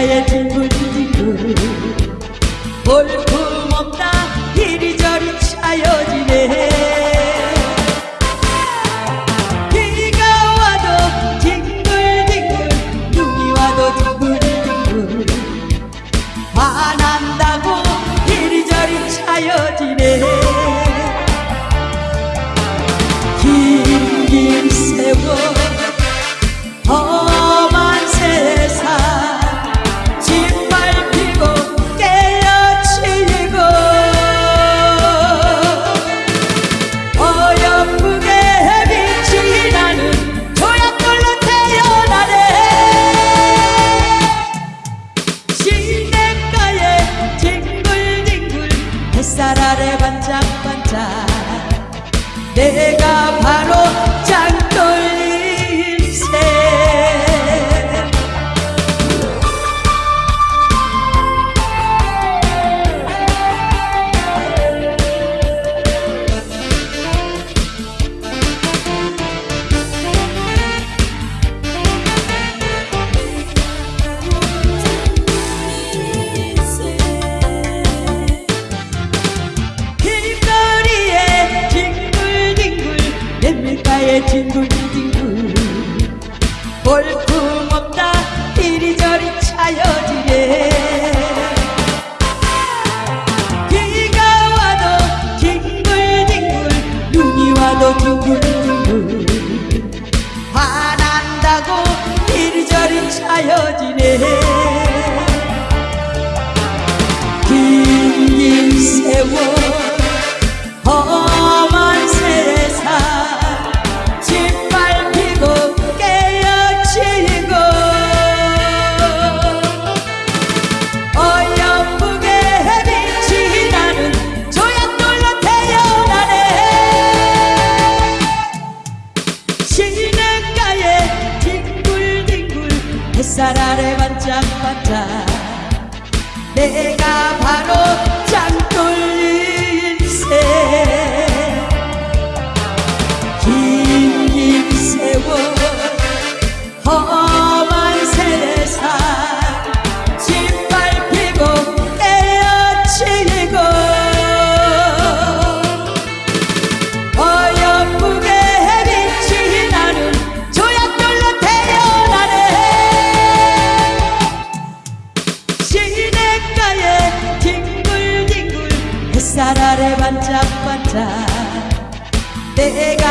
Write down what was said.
나의 친구지구 볼품없다. 이리저리 차여지네. 달 아래 반짝반짝. 내가 재밀가에 징글징글 볼품없다 이리저리 차여지게. 비가 와도 징글징글 눈이 와도 뒹굴 햇살 아래 반짝반짝. 내가 나를 반짝반짝 내가